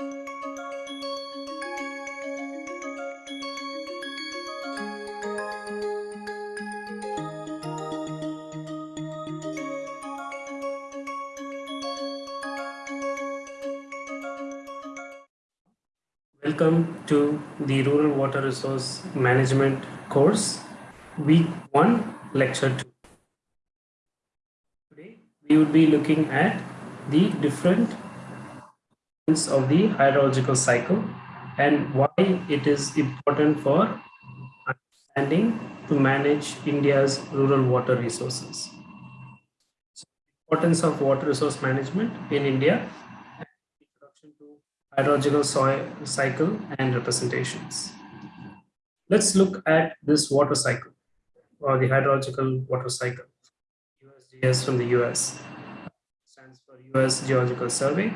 Welcome to the Rural Water Resource Management course, week one, lecture two. Today, we would be looking at the different of the hydrological cycle and why it is important for understanding to manage India's rural water resources. So, importance of water resource management in India introduction to hydrological soil cycle and representations. Let's look at this water cycle or the hydrological water cycle. USGS from the US stands for US Geological Survey.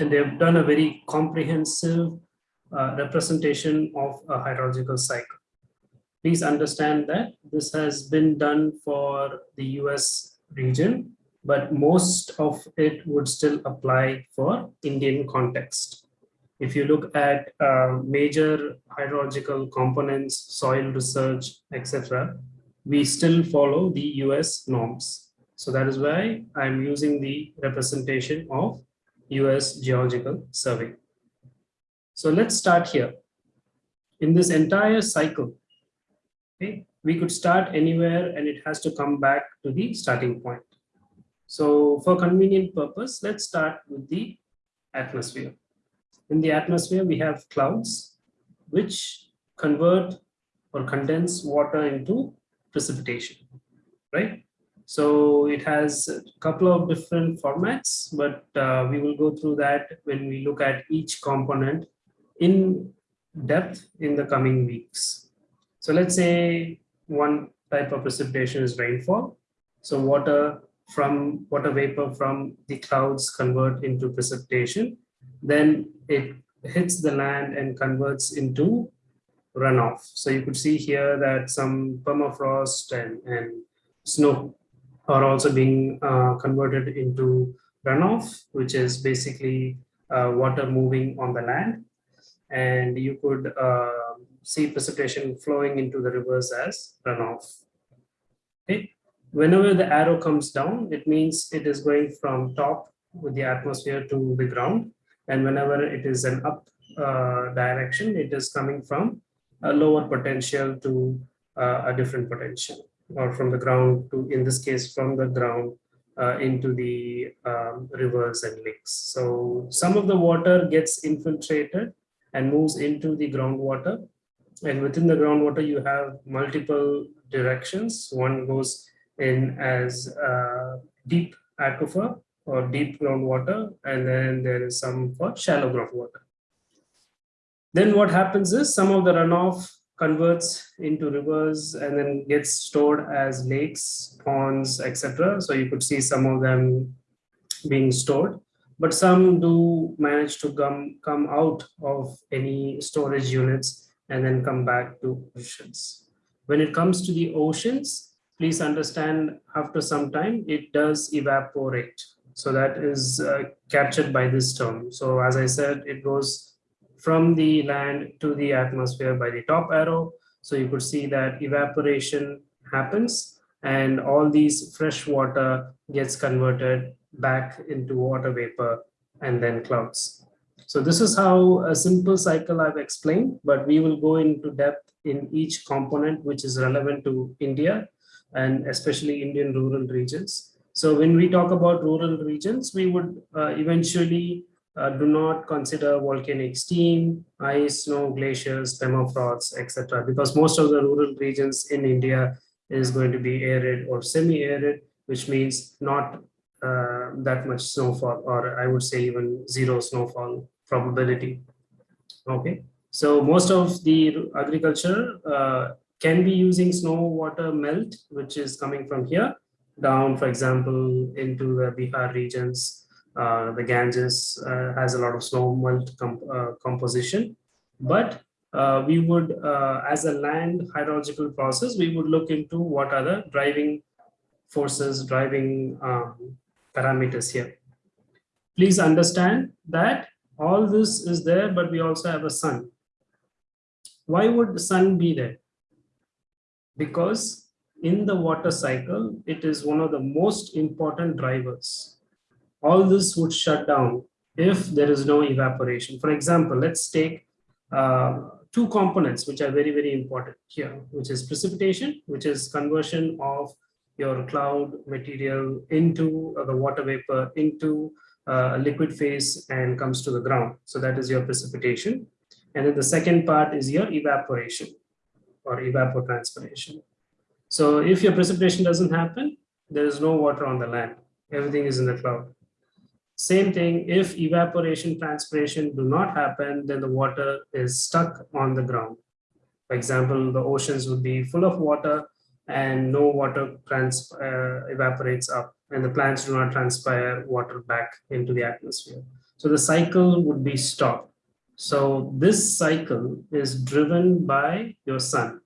And they've done a very comprehensive uh, representation of a hydrological cycle. Please understand that this has been done for the US region but most of it would still apply for Indian context. If you look at uh, major hydrological components, soil research, etc., we still follow the US norms. So that is why I'm using the representation of US Geological Survey. So let's start here. In this entire cycle, okay, we could start anywhere and it has to come back to the starting point. So for convenient purpose, let's start with the atmosphere. In the atmosphere, we have clouds, which convert or condense water into precipitation, right? So it has a couple of different formats, but uh, we will go through that when we look at each component in depth in the coming weeks. So let's say one type of precipitation is rainfall. So water from water vapor from the clouds convert into precipitation. Then it hits the land and converts into runoff. So you could see here that some permafrost and, and snow are also being uh, converted into runoff, which is basically uh, water moving on the land. And you could uh, see precipitation flowing into the rivers as runoff. Okay whenever the arrow comes down, it means it is going from top with the atmosphere to the ground. And whenever it is an up uh, direction, it is coming from a lower potential to uh, a different potential or from the ground to, in this case, from the ground uh, into the um, rivers and lakes. So some of the water gets infiltrated and moves into the groundwater. And within the groundwater, you have multiple directions. One goes in as uh, deep aquifer or deep groundwater, and then there is some for shallow groundwater. Then what happens is some of the runoff converts into rivers and then gets stored as lakes, ponds, etc. So you could see some of them being stored, but some do manage to come, come out of any storage units and then come back to oceans. When it comes to the oceans, please understand after some time it does evaporate. So that is uh, captured by this term. So as I said, it goes from the land to the atmosphere by the top arrow. So you could see that evaporation happens and all these fresh water gets converted back into water vapor and then clouds. So this is how a simple cycle I've explained, but we will go into depth in each component which is relevant to India and especially Indian rural regions. So when we talk about rural regions, we would uh, eventually uh, do not consider volcanic steam, ice, snow, glaciers, permafrost, etc. Because most of the rural regions in India is going to be arid or semi-arid, which means not uh, that much snowfall, or I would say even zero snowfall probability. Okay, so most of the agriculture uh, can be using snow water melt, which is coming from here down, for example, into the Bihar regions. Uh, the Ganges uh, has a lot of snow melt uh, composition, but uh, we would, uh, as a land hydrological process, we would look into what are the driving forces, driving um, parameters here. Please understand that all this is there, but we also have a sun. Why would the sun be there? Because in the water cycle, it is one of the most important drivers. All this would shut down if there is no evaporation. For example, let's take uh, two components which are very, very important here, which is precipitation, which is conversion of your cloud material into uh, the water vapor into uh, a liquid phase and comes to the ground. So that is your precipitation. And then the second part is your evaporation or evapotranspiration. So if your precipitation doesn't happen, there is no water on the land. Everything is in the cloud. Same thing, if evaporation, transpiration do not happen, then the water is stuck on the ground. For example, the oceans would be full of water and no water trans, uh, evaporates up and the plants do not transpire water back into the atmosphere. So the cycle would be stopped. So this cycle is driven by your sun.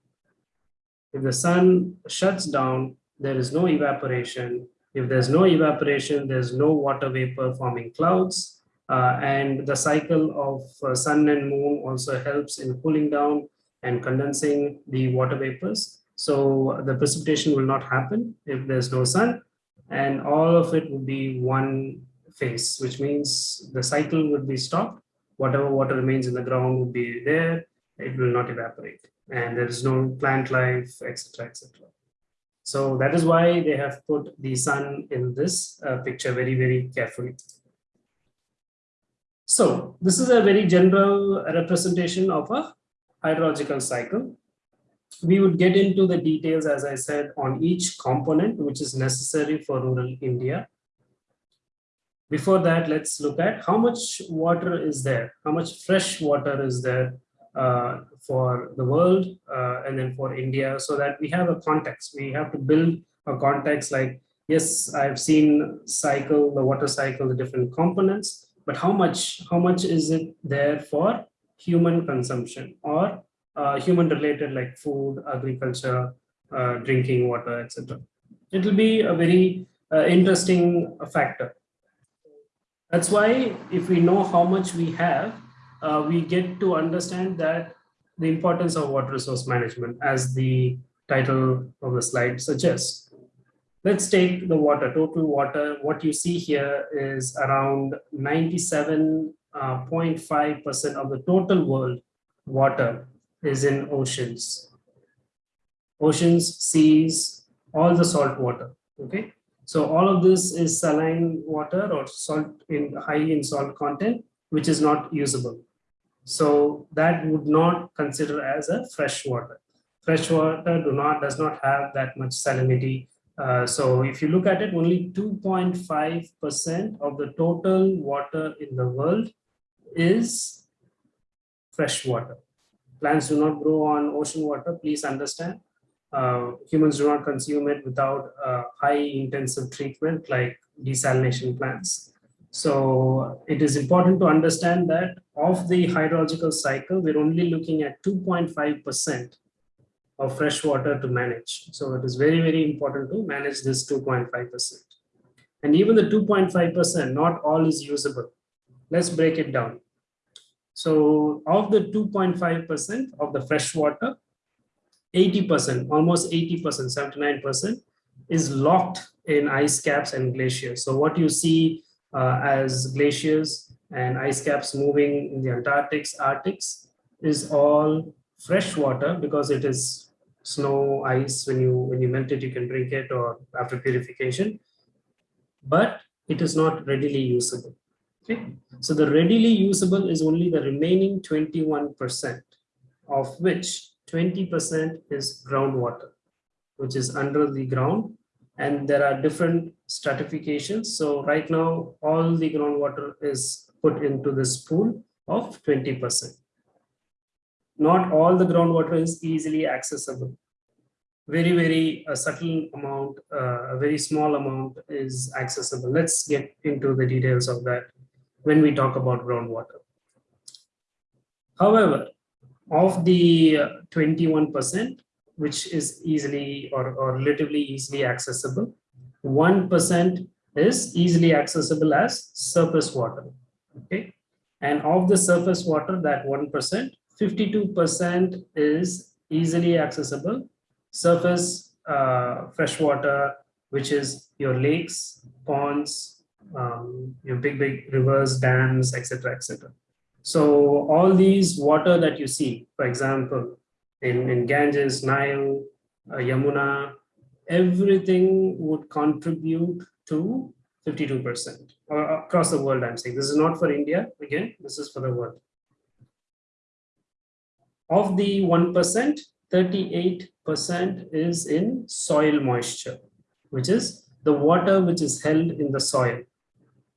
If the sun shuts down, there is no evaporation. If there's no evaporation, there's no water vapor forming clouds. Uh, and the cycle of uh, sun and moon also helps in cooling down and condensing the water vapors. So the precipitation will not happen if there's no sun and all of it would be one phase, which means the cycle would be stopped. Whatever water remains in the ground would be there. It will not evaporate and there is no plant life, etc., etc. So that is why they have put the sun in this uh, picture very, very carefully. So this is a very general representation of a hydrological cycle. We would get into the details, as I said, on each component which is necessary for rural India. Before that, let's look at how much water is there, how much fresh water is there for the world uh, and then for India so that we have a context. We have to build a context like, yes, I've seen cycle, the water cycle, the different components, but how much, how much is it there for human consumption or uh, human related like food, agriculture, uh, drinking water, etc. It will be a very uh, interesting factor. That's why if we know how much we have, uh, we get to understand that the importance of water resource management as the title of the slide suggests. Let's take the water, total water. What you see here is around 97.5% uh, of the total world water is in oceans. Oceans, seas, all the salt water, okay? So all of this is saline water or salt in high in salt content, which is not usable. So that would not consider as a fresh water. Fresh water do not does not have that much salinity. Uh, so if you look at it, only 2.5% of the total water in the world is fresh water. Plants do not grow on ocean water, please understand. Uh, humans do not consume it without uh, high intensive treatment like desalination plants. So it is important to understand that of the hydrological cycle, we're only looking at 2.5% of fresh water to manage. So it is very, very important to manage this 2.5%. And even the 2.5%, not all is usable. Let's break it down. So of the 2.5% of the fresh water, 80%, almost 80%, 79% is locked in ice caps and glaciers. So what you see Uh, as glaciers and ice caps moving in the Antarctics, Arctics is all fresh water because it is snow, ice, when you, when you melt it, you can drink it or after purification, but it is not readily usable. Okay, so the readily usable is only the remaining 21%, of which 20% is groundwater, which is under the ground and there are different stratifications. So right now, all the groundwater is put into this pool of 20%. Not all the groundwater is easily accessible. Very, very a subtle amount, uh, a very small amount is accessible. Let's get into the details of that when we talk about groundwater. However, of the 21%, which is easily or, or relatively easily accessible. 1% is easily accessible as surface water. Okay. And of the surface water, that 1%, 52% is easily accessible. Surface uh, fresh water, which is your lakes, ponds, um, your big, big rivers, dams, etc., etc. So all these water that you see, for example, in, in Ganges, Nile, uh, Yamuna, everything would contribute to 52% or across the world, I'm saying. This is not for India, again, this is for the world. Of the 1%, 38% is in soil moisture, which is the water which is held in the soil,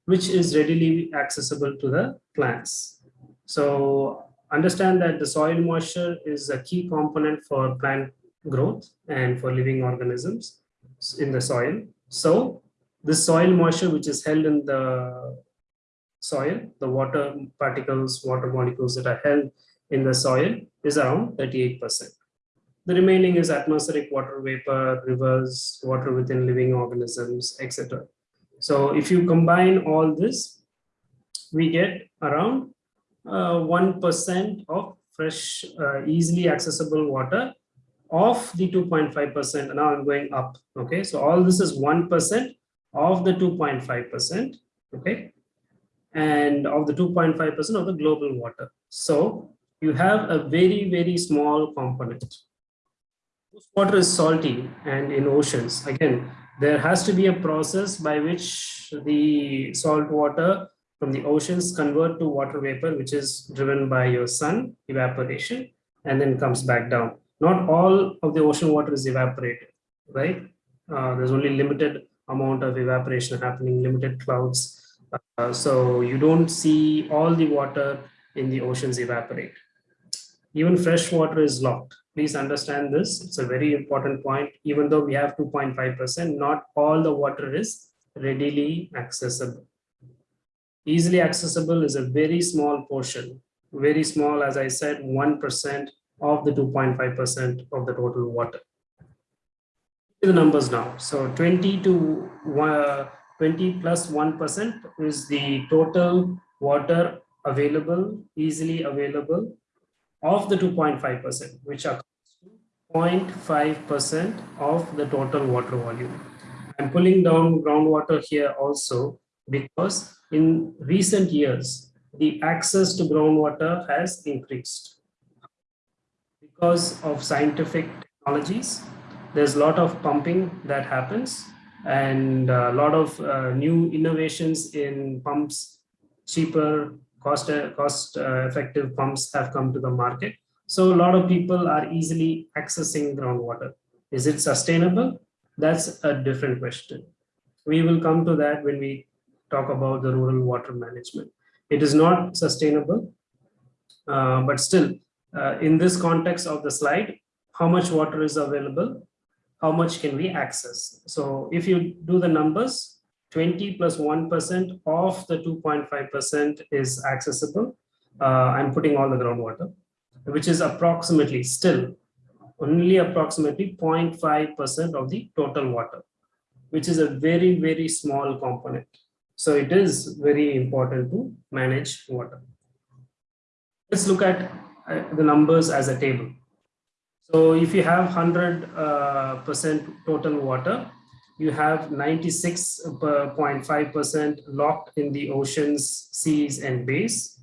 which is readily accessible to the plants. So understand that the soil moisture is a key component for plant growth and for living organisms in the soil. So the soil moisture which is held in the soil, the water particles, water molecules that are held in the soil is around 38%. The remaining is atmospheric water vapor, rivers, water within living organisms, etc. So if you combine all this, we get around 1% uh, of fresh, uh, easily accessible water of the 2.5%. Now I'm going up. Okay, so all this is 1% of the 2.5%, okay, and of the 2.5% of the global water. So you have a very, very small component. Water is salty and in oceans, again, there has to be a process by which the salt water from the oceans convert to water vapor, which is driven by your sun evaporation and then comes back down. Not all of the ocean water is evaporated, right? Uh, there's only limited amount of evaporation happening, limited clouds. Uh, so you don't see all the water in the oceans evaporate. Even fresh water is locked. Please understand this. It's a very important point. Even though we have 2.5%, not all the water is readily accessible. Easily accessible is a very small portion, very small, as I said, 1% of the 2.5% of the total water the numbers now. So 20 to uh, 20 plus 1% is the total water available, easily available of the 2.5%, which are 0.5% of the total water volume. I'm pulling down groundwater here also because in recent years, the access to groundwater has increased because of scientific technologies there's a lot of pumping that happens and a lot of uh, new innovations in pumps, cheaper, cost, cost uh, effective pumps have come to the market. So a lot of people are easily accessing groundwater. Is it sustainable? That's a different question. We will come to that when we talk about the rural water management. It is not sustainable, uh, but still, uh, in this context of the slide, how much water is available how much can we access? So if you do the numbers, 20 plus 1 of the 2.5% is accessible. Uh, I'm putting all the groundwater, which is approximately still only approximately 0.5% of the total water, which is a very, very small component. So it is very important to manage water. Let's look at uh, the numbers as a table. So if you have 100% uh, total water, you have 96.5% locked in the oceans, seas, and bays.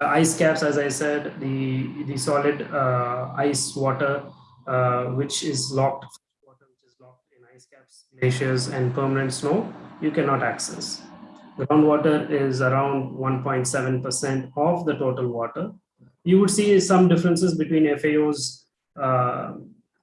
Uh, ice caps, as I said, the, the solid uh, ice water, uh, which is locked, water which is locked in ice caps, glaciers, and permanent snow, you cannot access. Groundwater is around 1.7% of the total water you would see some differences between FAO's uh,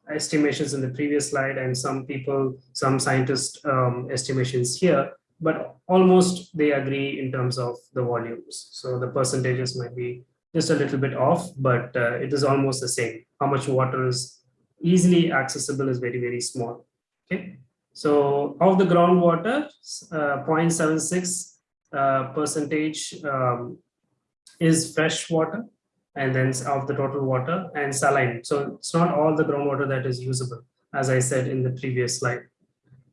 estimations in the previous slide and some people, some scientists um, estimations here, but almost they agree in terms of the volumes. So the percentages might be just a little bit off, but uh, it is almost the same. How much water is easily accessible is very, very small. Okay. So of the groundwater, uh, 0.76 uh, percentage um, is fresh water and then of the total water and saline. So it's not all the groundwater that is usable, as I said in the previous slide.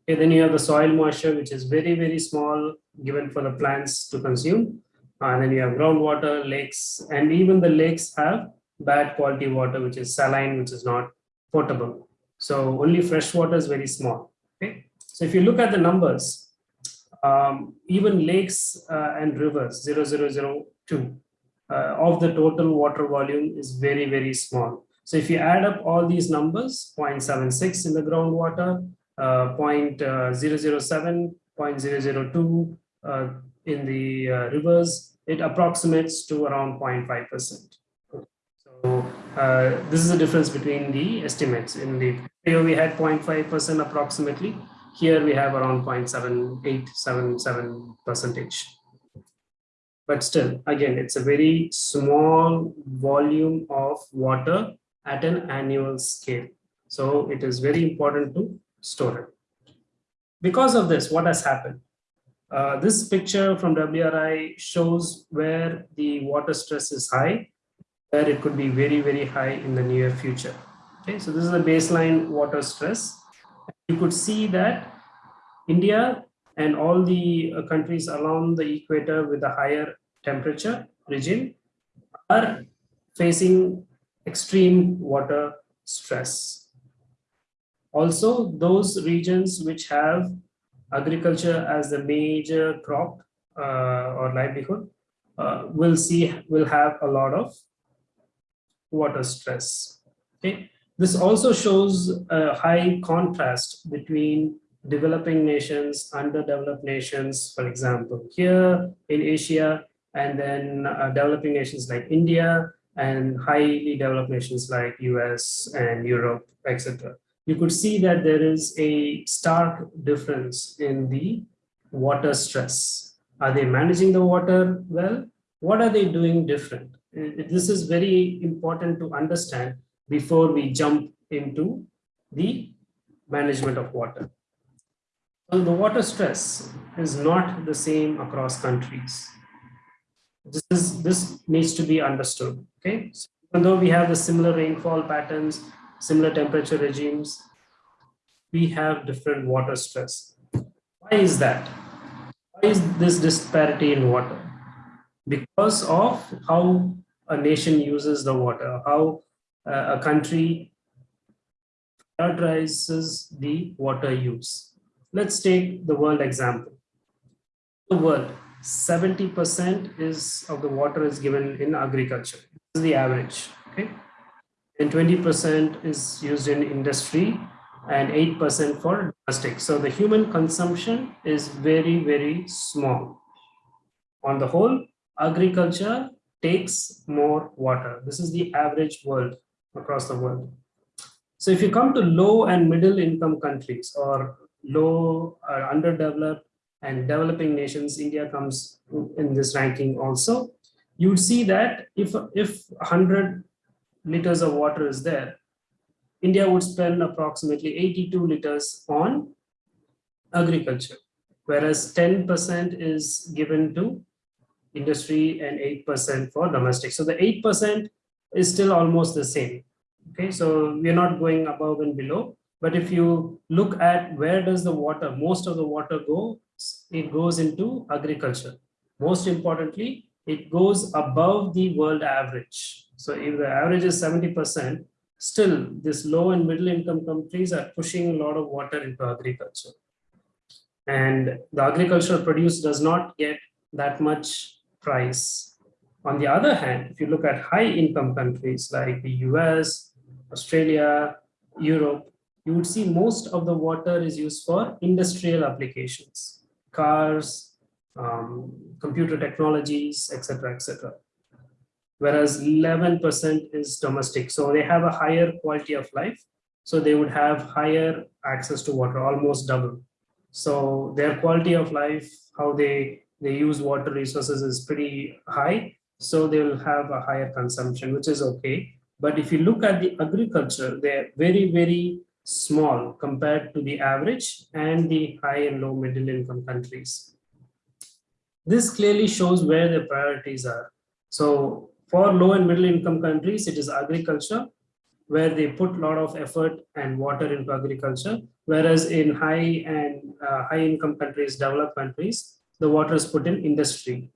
Okay, then you have the soil moisture, which is very, very small given for the plants to consume. and then you have groundwater, lakes, and even the lakes have bad quality water, which is saline, which is not potable. So only fresh water is very small. So if you look at the numbers, um, even lakes uh, and rivers 0002 uh, of the total water volume is very, very small. So if you add up all these numbers, 0.76 in the groundwater, uh, 0.007, 0.002 uh, in the uh, rivers, it approximates to around 0.5%. So uh, this is the difference between the estimates. In the we had 0.5% approximately. Here we have around 0.7877 percentage. But still, again, it's a very small volume of water at an annual scale. So it is very important to store it. Because of this, what has happened? Uh, this picture from WRI shows where the water stress is high, where it could be very, very high in the near future. Okay, so this is the baseline water stress. You could see that India and all the uh, countries along the equator with a higher temperature regime are facing extreme water stress. Also, those regions which have agriculture as the major crop uh, or livelihood uh, will see will have a lot of water stress. Okay, this also shows a high contrast between developing nations, underdeveloped nations, for example, here in Asia, and then uh, developing nations like India, and highly developed nations like US and Europe, etc. You could see that there is a stark difference in the water stress. Are they managing the water well? What are they doing different? This is very important to understand before we jump into the management of water. So the water stress is not the same across countries. This, is, this needs to be understood. Okay, so even though we have the similar rainfall patterns, similar temperature regimes, we have different water stress. Why is that? Why is this disparity in water? Because of how a nation uses the water, how uh, a country prioritizes the water use. Let's take the world example. The world, 70% is of the water is given in agriculture. This is the average, okay? And 20% is used in industry and 8% for domestic. So the human consumption is very, very small. On the whole, agriculture takes more water. This is the average world across the world. So if you come to low and middle income countries or low or underdeveloped and developing nations, India comes in this ranking also, you would see that if, if 100 liters of water is there, India would spend approximately 82 liters on agriculture, whereas 10% is given to industry and 8% for domestic. So the 8% is still almost the same. Okay, so we're not going above and below. But if you look at where does the water, most of the water go, it goes into agriculture. Most importantly, it goes above the world average. So if the average is 70%, still this low and middle income countries are pushing a lot of water into agriculture. And the agricultural produce does not get that much price. On the other hand, if you look at high income countries like the US, Australia, Europe, you would see most of the water is used for industrial applications, cars, um, computer technologies, etc., etc. Whereas 11% is domestic. So they have a higher quality of life. So they would have higher access to water, almost double. So their quality of life, how they they use water resources is pretty high. So they will have a higher consumption, which is okay. But if you look at the agriculture, they're very, very small compared to the average and the high and low middle income countries. This clearly shows where the priorities are. So for low and middle income countries, it is agriculture, where they put a lot of effort and water into agriculture, whereas in high and uh, high income countries, developed countries, the water is put in industry.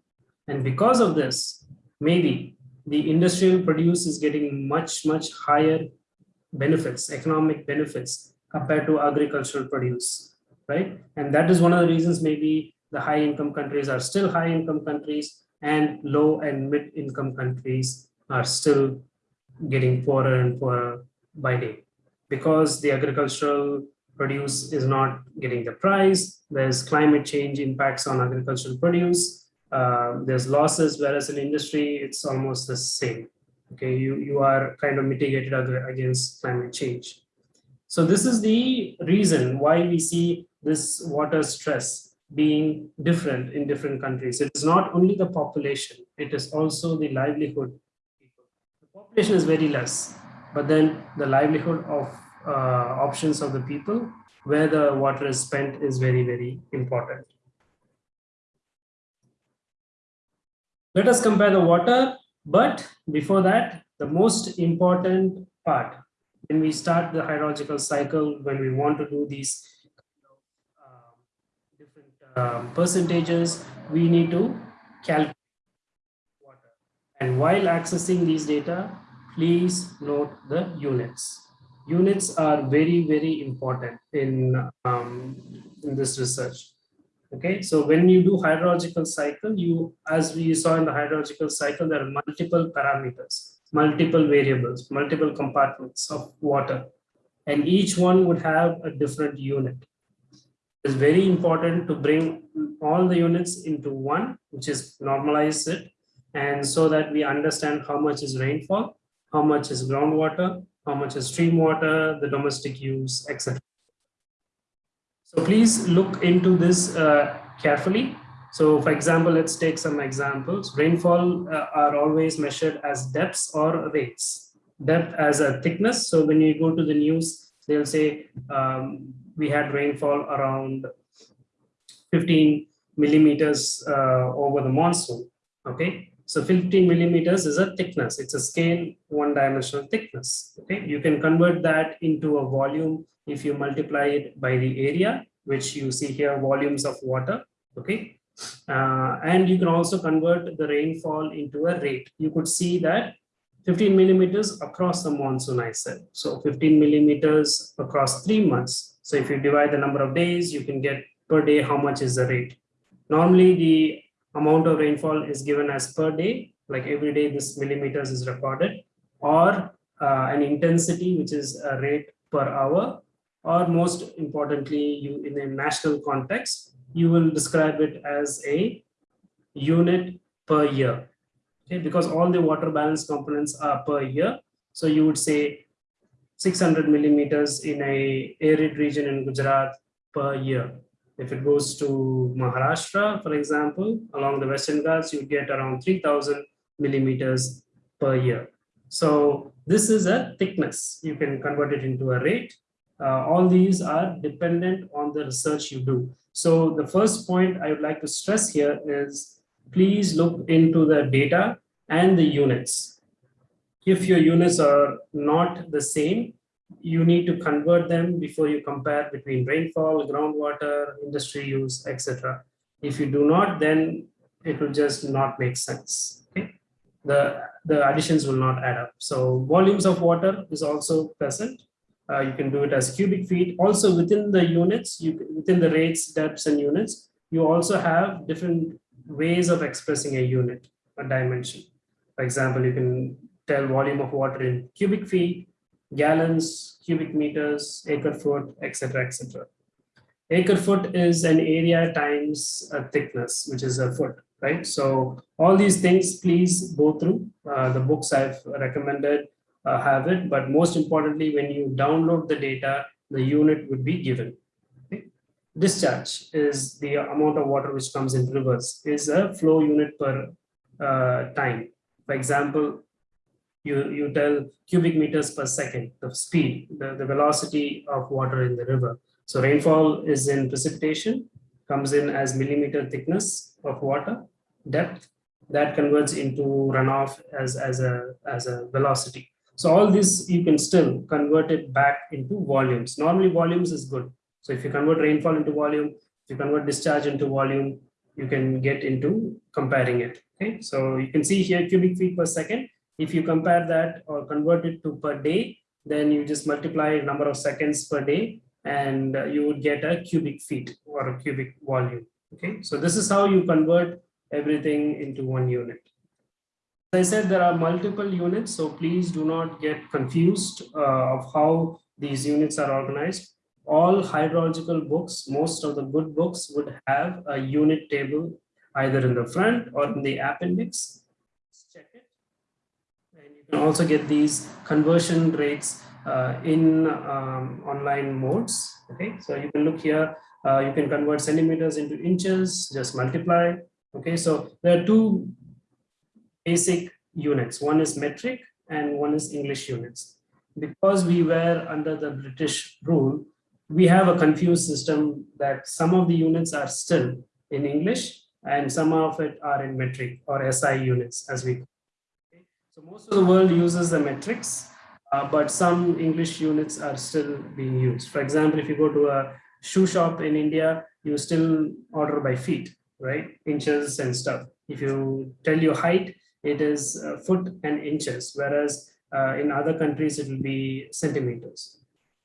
And because of this, maybe the industrial produce is getting much, much higher benefits, economic benefits compared to agricultural produce, right? And that is one of the reasons maybe the high income countries are still high income countries and low and mid income countries are still getting poorer and poorer by day because the agricultural produce is not getting the price. There's climate change impacts on agricultural produce. Uh, there's losses, whereas in industry, it's almost the same. Okay, you, you are kind of mitigated against climate change. So this is the reason why we see this water stress being different in different countries. It is not only the population, it is also the livelihood. The population is very less, but then the livelihood of uh, options of the people where the water is spent is very, very important. Let us compare the water, but before that, the most important part when we start the hydrological cycle, when we want to do these uh, different um, percentages, we need to calculate water. And while accessing these data, please note the units units are very, very important in, um, in this research. Okay, so when you do hydrological cycle, you, as we saw in the hydrological cycle, there are multiple parameters, multiple variables, multiple compartments of water, and each one would have a different unit. It's very important to bring all the units into one, which is normalize it, and so that we understand how much is rainfall, how much is groundwater, how much is stream water, the domestic use, etc. So please look into this uh, carefully. So for example, let's take some examples. Rainfall uh, are always measured as depths or rates. Depth as a thickness. So when you go to the news, they'll say um, we had rainfall around 15 millimeters uh, over the monsoon. Okay, so 15 millimeters is a thickness. It's a scale one dimensional thickness. Okay, you can convert that into a volume if you multiply it by the area, which you see here volumes of water. Okay, uh, and you can also convert the rainfall into a rate. You could see that 15 millimeters across the monsoon, I said. So 15 millimeters across three months. So if you divide the number of days, you can get per day how much is the rate. Normally, the amount of rainfall is given as per day, like every day this millimeters is recorded, or uh, an intensity, which is a rate per hour, or most importantly, you in a national context, you will describe it as a unit per year. Okay, because all the water balance components are per year. So you would say 600 millimeters in a arid region in Gujarat per year. If it goes to Maharashtra, for example, along the Western Ghats, you get around 3000 millimeters per year. So this is a thickness. You can convert it into a rate. Uh, all these are dependent on the research you do. So the first point I would like to stress here is please look into the data and the units. If your units are not the same, you need to convert them before you compare between rainfall, groundwater, industry use, etc. If you do not, then it will just not make sense. Okay? The, the additions will not add up. So volumes of water is also present. Uh, you can do it as cubic feet. Also within the units, you within the rates, depths, and units, you also have different ways of expressing a unit, a dimension. For example, you can tell volume of water in cubic feet, gallons, cubic meters, acre foot, etc., etc. Acre foot is an area times a thickness, which is a foot, right? So all these things, please go through. Uh, the books I've recommended uh, have it, but most importantly, when you download the data, the unit would be given. Okay? Discharge is the amount of water which comes in rivers, is a flow unit per uh, time. For example, you, you tell cubic meters per second, the speed, the, the velocity of water in the river. So rainfall is in precipitation, comes in as millimeter thickness of water, depth, that converts into runoff as, as, a, as a velocity. So all this, you can still convert it back into volumes. Normally volumes is good. So if you convert rainfall into volume, if you convert discharge into volume, you can get into comparing it. Okay, so you can see here cubic feet per second. If you compare that or convert it to per day, then you just multiply number of seconds per day and you would get a cubic feet or a cubic volume. Okay, so this is how you convert everything into one unit. I said, there are multiple units, so please do not get confused uh, of how these units are organized. All hydrological books, most of the good books would have a unit table either in the front or in the appendix. Check it. And you can also get these conversion rates uh, in um, online modes. Okay, so you can look here, uh, you can convert centimeters into inches, just multiply. Okay, so there are two basic units. One is metric and one is English units. Because we were under the British rule, we have a confused system that some of the units are still in English and some of it are in metric or SI units as we okay. So most of the world uses the metrics, uh, but some English units are still being used. For example, if you go to a shoe shop in India, you still order by feet, right? Inches and stuff. If you tell your height, it is uh, foot and inches, whereas uh, in other countries, it will be centimeters.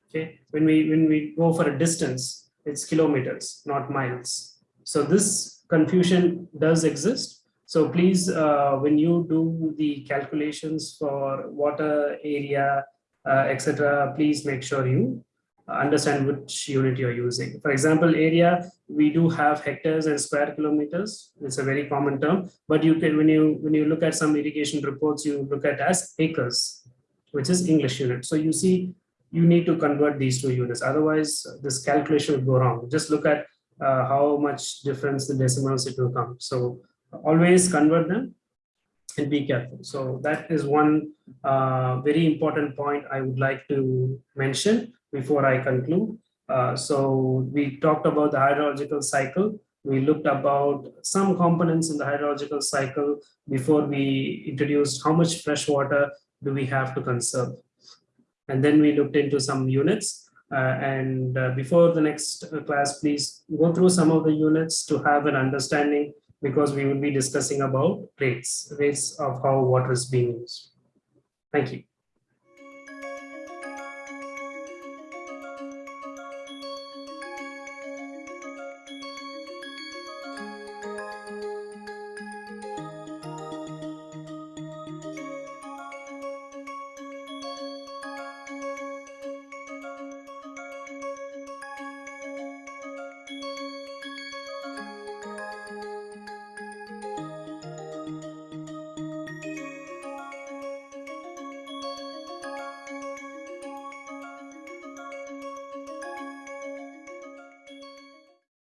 Okay, when we when we go for a distance, it's kilometers, not miles. So this confusion does exist. So please, uh, when you do the calculations for water area, uh, etc., please make sure you understand which unit you're using. For example, area, we do have hectares and square kilometers. It's a very common term, but you can, when you, when you look at some irrigation reports, you look at as acres, which is English unit. So you see, you need to convert these two units. Otherwise, this calculation will go wrong. Just look at uh, how much difference the decimals it will come. So always convert them and be careful. So that is one uh, very important point I would like to mention before I conclude. Uh, so we talked about the hydrological cycle. We looked about some components in the hydrological cycle before we introduced how much fresh water do we have to conserve. And then we looked into some units uh, and uh, before the next uh, class, please go through some of the units to have an understanding because we will be discussing about rates, rates of how water is being used. Thank you.